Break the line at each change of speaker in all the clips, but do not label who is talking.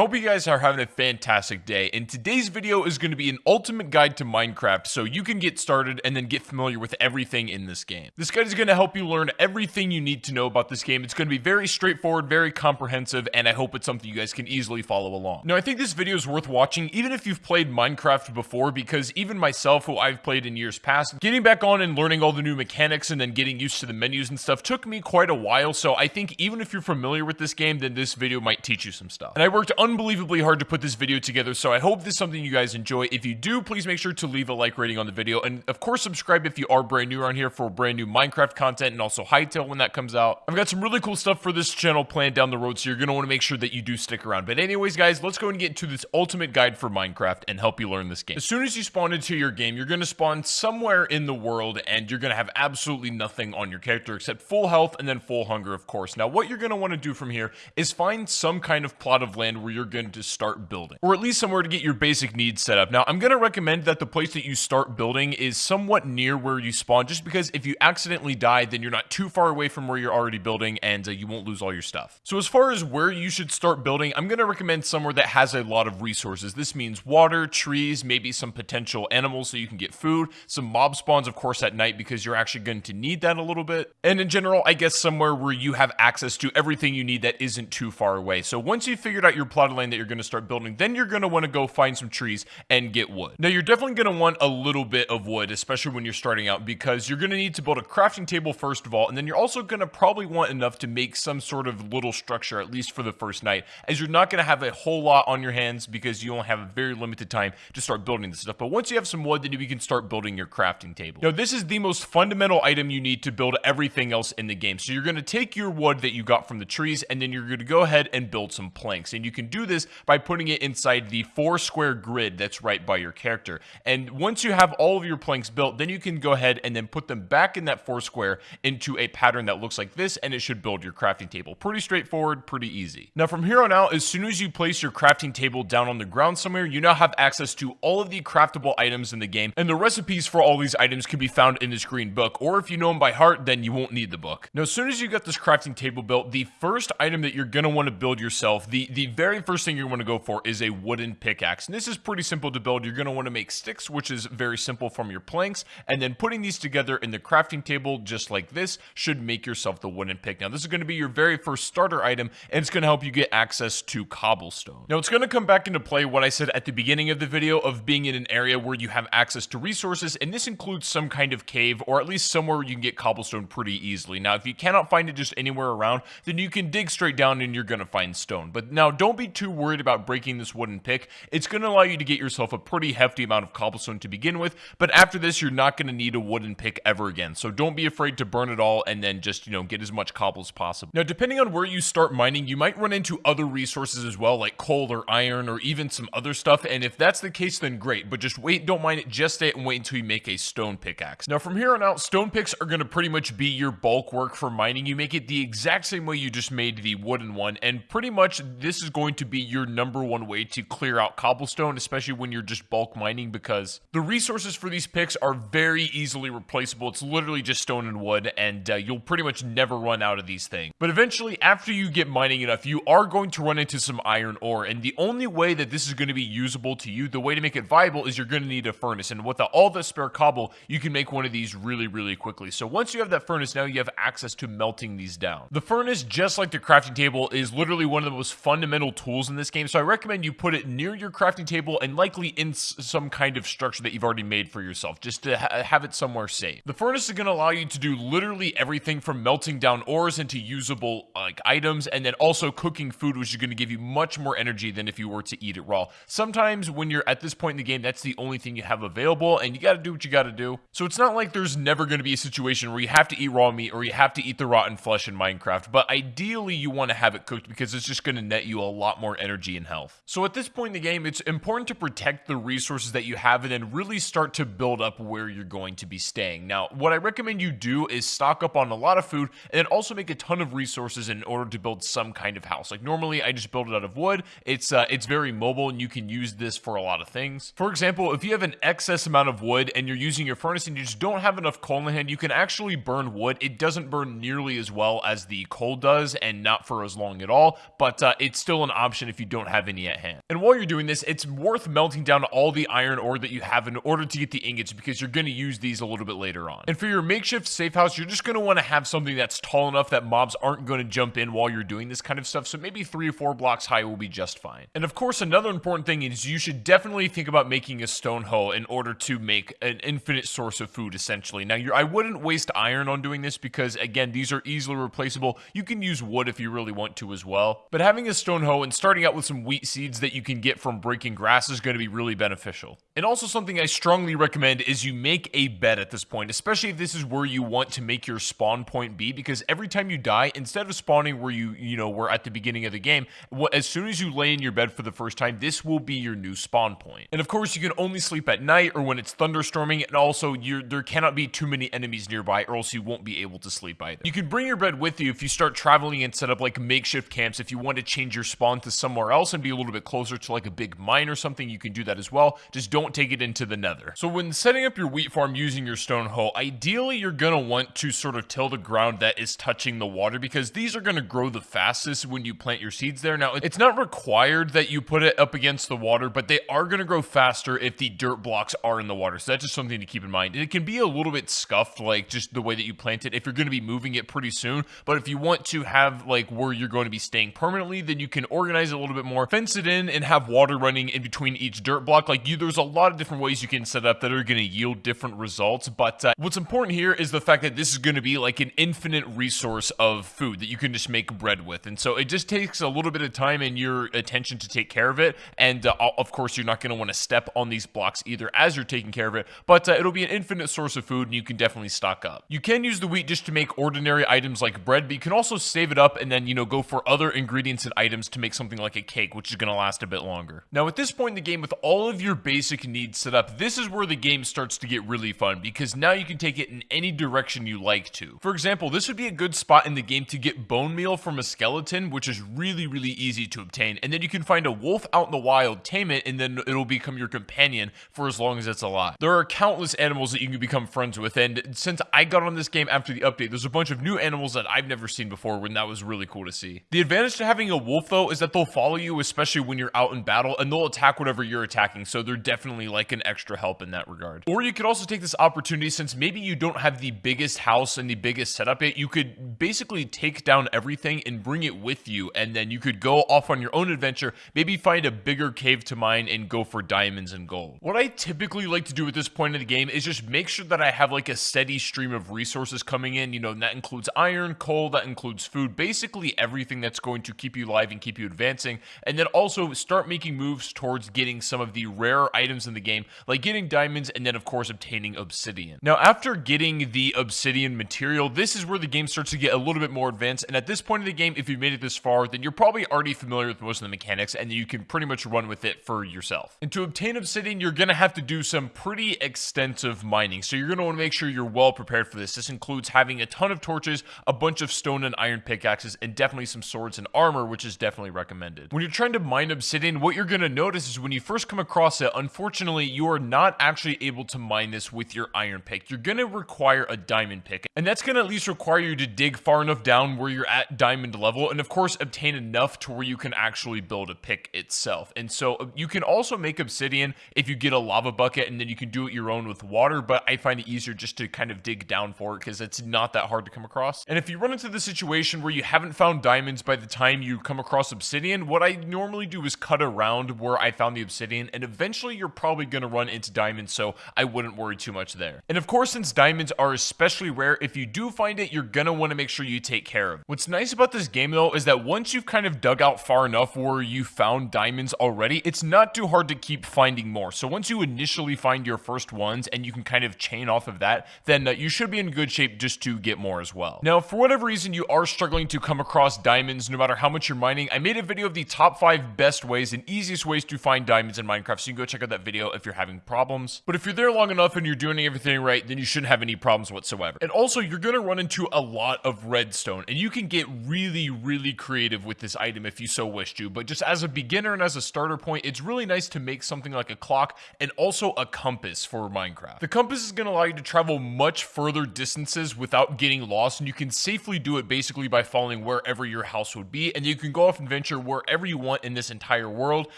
Hope you guys are having a fantastic day, and today's video is going to be an ultimate guide to Minecraft so you can get started and then get familiar with everything in this game. This guide is going to help you learn everything you need to know about this game. It's going to be very straightforward, very comprehensive, and I hope it's something you guys can easily follow along. Now, I think this video is worth watching even if you've played Minecraft before because even myself, who I've played in years past, getting back on and learning all the new mechanics and then getting used to the menus and stuff took me quite a while, so I think even if you're familiar with this game, then this video might teach you some stuff. And I worked unbelievably hard to put this video together, so I hope this is something you guys enjoy. If you do, please make sure to leave a like rating on the video, and of course subscribe if you are brand new around here for brand new Minecraft content, and also Hytale when that comes out. I've got some really cool stuff for this channel planned down the road, so you're going to want to make sure that you do stick around. But anyways, guys, let's go and get into this ultimate guide for Minecraft and help you learn this game. As soon as you spawn into your game, you're going to spawn somewhere in the world, and you're going to have absolutely nothing on your character except full health and then full hunger, of course. Now, what you're going to want to do from here is find some kind of plot of land where you're going to start building, or at least somewhere to get your basic needs set up. Now, I'm going to recommend that the place that you start building is somewhat near where you spawn, just because if you accidentally die, then you're not too far away from where you're already building, and uh, you won't lose all your stuff. So as far as where you should start building, I'm going to recommend somewhere that has a lot of resources. This means water, trees, maybe some potential animals so you can get food, some mob spawns, of course, at night, because you're actually going to need that a little bit. And in general, I guess somewhere where you have access to everything you need that isn't too far away. So once you've figured out your plot of land that you're going to start building, then you're going to want to go find some trees and get wood. Now, you're definitely going to want a little bit of wood, especially when you're starting out, because you're going to need to build a crafting table first of all, and then you're also going to probably want enough to make some sort of little structure, at least for the first night, as you're not going to have a whole lot on your hands because you only have a very limited time to start building this stuff. But once you have some wood, then you can start building your crafting table. Now, this is the most fundamental item you need to build everything else in the game. So you're going to take your wood that you got from the trees, and then you're going to go ahead and build some planks. And you can do this by putting it inside the four square grid that's right by your character. And once you have all of your planks built, then you can go ahead and then put them back in that four square into a pattern that looks like this, and it should build your crafting table. Pretty straightforward, pretty easy. Now, from here on out, as soon as you place your crafting table down on the ground somewhere, you now have access to all of the craftable items in the game, and the recipes for all these items can be found in this green book, or if you know them by heart, then you won't need the book. Now, as soon as you get this crafting table built, the first item that you're want to build yourself, the, the very first thing you want to go for is a wooden pickaxe. And this is pretty simple to build. You're going to want to make sticks, which is very simple from your planks, and then putting these together in the crafting table just like this should make yourself the wooden pick. Now, this is going to be your very first starter item, and it's going to help you get access to cobblestone. Now, it's going to come back into play what I said at the beginning of the video of being in an area where you have access to resources, and this includes some kind of cave, or at least somewhere you can get cobblestone pretty easily. Now, if you cannot find it just anywhere around, then you can dig straight down and you're going to find stone. But now, don't be too worried about breaking this wooden pick. It's going to allow you to get yourself a pretty hefty amount of cobblestone to begin with, but after this, you're not going to need a wooden pick ever again. So don't be afraid to burn it all and then just, you know, get as much cobble as possible. Now, depending on where you start mining, you might run into other resources as well, like coal or iron or even some other stuff. And if that's the case, then great. But just wait, don't mine it just stay and wait until you make a stone pickaxe. Now, from here on out, stone picks are going to pretty much be your bulk work for mining. You make it the exact same way you just made the wooden one. And pretty much this is going to be your number one way to clear out cobblestone, especially when you're just bulk mining because the resources for these picks are very easily replaceable. It's literally just stone and wood and uh, you'll pretty much never run out of these things. But eventually, after you get mining enough, you are going to run into some iron ore. And the only way that this is going to be usable to you, the way to make it viable is you're going to need a furnace. And with all the spare cobble, you can make one of these really, really quickly. So once you have that furnace, now you have access to melting these down. The furnace, just like the crafting table, is literally one of the most fundamental tools in this game. So I recommend you put it near your crafting table and likely in some kind of structure that you've already made for yourself, just to ha have it somewhere safe. The furnace is going to allow you to do literally everything from melting down ores into usable like items, and then also cooking food, which is going to give you much more energy than if you were to eat it raw. Sometimes when you're at this point in the game, that's the only thing you have available, and you got to do what you got to do. So it's not like there's never going to be a situation where you have to eat raw meat or you have to eat the rotten flesh in Minecraft, but ideally you want to have it cooked because it's just going to net you a lot more energy and health. So at this point in the game, it's important to protect the resources that you have and then really start to build up where you're going to be staying. Now, what I recommend you do is stock up on a lot of food and then also make a ton of resources in order to build some kind of house. Like normally I just build it out of wood. It's uh, it's very mobile and you can use this for a lot of things. For example, if you have an excess amount of wood and you're using your furnace and you just don't have enough coal in hand, you can actually burn wood. It doesn't burn nearly as well as the coal does and not for as long at all, but uh, it's still an option if you don't have any at hand. And while you're doing this, it's worth melting down all the iron ore that you have in order to get the ingots because you're going to use these a little bit later on. And for your makeshift safe house, you're just going to want to have something that's tall enough that mobs aren't going to jump in while you're doing this kind of stuff. So maybe three or four blocks high will be just fine. And of course, another important thing is you should definitely think about making a stone hoe in order to make an infinite source of food, essentially. Now, I wouldn't waste iron on doing this because, again, these are easily replaceable. You can use wood if you really want to as well. But having a stone hoe and starting out with some wheat seeds that you can get from breaking grass is going to be really beneficial. And also something I strongly recommend is you make a bed at this point, especially if this is where you want to make your spawn point be, because every time you die, instead of spawning where you, you know, were at the beginning of the game, as soon as you lay in your bed for the first time, this will be your new spawn point. And of course, you can only sleep at night or when it's thunderstorming, and also there cannot be too many enemies nearby or else you won't be able to sleep either. You can bring your bed with you if you start traveling and set up like makeshift camps. If you want to change your spawn to somewhere else and be a little bit closer to like a big mine or something, you can do that as well. Just don't take it into the nether. So when setting up your wheat farm using your stone hoe, ideally you're going to want to sort of till the ground that is touching the water because these are going to grow the fastest when you plant your seeds there. Now, it's not required that you put it up against the water, but they are going to grow faster if the dirt blocks are in the water. So that's just something to keep in mind. It can be a little bit scuffed, like just the way that you plant it if you're going to be moving it pretty soon. But if you want to have like where you're going to be staying permanently, then you can organize it a little bit more, fence it in and have water running in between each dirt block. Like you, there's a lot of different ways you can set up that are going to yield different results. But uh, what's important here is the fact that this is going to be like an infinite resource of food that you can just make bread with. And so it just takes a little bit of time and your attention to take care of it. And uh, of course, you're not going to want to step on these blocks either as you're taking care of it, but uh, it'll be an infinite source of food and you can definitely stock up. You can use the wheat just to make ordinary items like bread, but you can also save it up and then, you know, go for other ingredients and items to make something like a cake, which is going to last a bit longer. Now, at this point in the game, with all of your basic needs set up, this is where the game starts to get really fun because now you can take it in any direction you like to. For example, this would be a good spot in the game to get bone meal from a skeleton, which is really, really easy to obtain. And then you can find a wolf out in the wild, tame it, and then it'll become your companion for as long as it's alive. There are countless animals that you can become friends with, and since I got on this game after the update, there's a bunch of new animals that I've never seen before, and that was really cool to see. The advantage to having a wolf, though, is that they'll follow you, especially when you're out in battle, and they'll attack whatever you're attacking, so they're definitely like an extra help in that regard. Or you could also take this opportunity, since maybe you don't have the biggest house and the biggest setup yet, you could basically take down everything and bring it with you, and then you could go off on your own adventure, maybe find a bigger cave to mine and go for diamonds and gold. What I typically like to do at this point in the game is just make sure that I have like a steady stream of resources coming in, you know, that includes iron, coal, that includes food, basically everything that's going to keep you alive and keep you advancing, and then also start making moves towards getting some of the rare items in the game, like getting diamonds and then of course obtaining obsidian. Now after getting the obsidian material, this is where the game starts to get a little bit more advanced, and at this point in the game, if you've made it this far, then you're probably already familiar with most of the mechanics, and you can pretty much run with it for yourself. And to obtain obsidian, you're gonna have to do some pretty extensive mining, so you're gonna wanna make sure you're well prepared for this. This includes having a ton of torches, a bunch of stone and iron pickaxes, and definitely some swords and armor, which is definitely recommended. When you're trying to mine obsidian, what you're gonna notice is when you first come across it, unfortunately, you are not actually able to mine this with your iron pick. You're gonna require a diamond pick, and that's gonna at least require you to dig far enough down where you're at diamond level, and of course, obtain enough to where you can actually build a pick itself. And so uh, you can also make obsidian if you get a lava bucket, and then you can do it your own with water, but I find it easier just to kind of dig down for it because it's not that hard to come across. And if you run into the situation where you haven't found diamonds by the time you come across obsidian, what I normally do is cut around where I found the obsidian, and eventually you're probably going to run into diamonds, so I wouldn't worry too much there. And of course, since diamonds are especially rare, if you do find it, you're going to want to make sure you take care of. What's nice about this game, though, is that once you've kind of dug out far enough where you found diamonds already, it's not too hard to keep finding more. So once you initially find your first ones and you can kind of chain off of that, then uh, you should be in good shape just to get more as well. Now, for whatever reason you are struggling to come across diamonds no matter how much you're mining, I made a video of the top 5 best ways and easiest ways to find diamonds in Minecraft, so you can go check out that video if you're having problems. But if you're there long enough and you're doing everything right, then you shouldn't have any problems whatsoever. And also, you're going to run into a lot of redstone, and you can get really, really creative with this item if you so wish to, but just as a beginner and as a starter point, it's really nice to make something like a clock and also a compass for Minecraft. The compass is going to allow you to travel much further distances without getting lost, and you can safely do it basically by following wherever your house would be, and you can go off adventures wherever you want in this entire world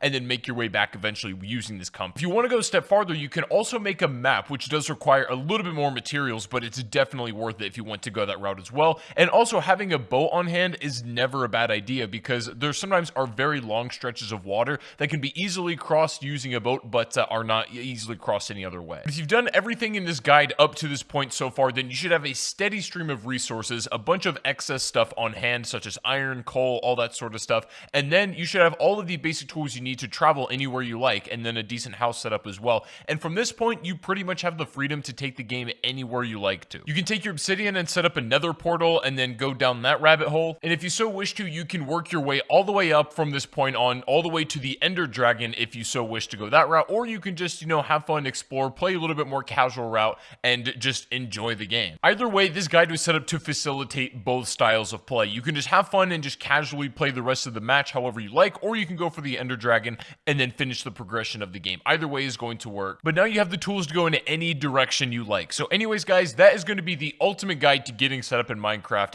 and then make your way back eventually using this compass. If you want to go a step farther, you can also make a map, which does require a little bit more materials, but it's definitely worth it if you want to go that route as well. And also having a boat on hand is never a bad idea because there sometimes are very long stretches of water that can be easily crossed using a boat, but uh, are not easily crossed any other way. If you've done everything in this guide up to this point so far, then you should have a steady stream of resources, a bunch of excess stuff on hand, such as iron, coal, all that sort of stuff. And then you should have all of the basic tools you need to travel anywhere you like, and then a decent house setup as well. And from this point, you pretty much have the freedom to take the game anywhere you like to. You can take your obsidian and set up a nether portal and then go down that rabbit hole. And if you so wish to, you can work your way all the way up from this point on, all the way to the ender dragon if you so wish to go that route, or you can just, you know, have fun, explore, play a little bit more casual route, and just enjoy the game. Either way, this guide was set up to facilitate both styles of play. You can just have fun and just casually play the rest of the the match however you like, or you can go for the Ender Dragon and then finish the progression of the game. Either way is going to work. But now you have the tools to go in any direction you like. So anyways, guys, that is going to be the ultimate guide to getting set up in Minecraft.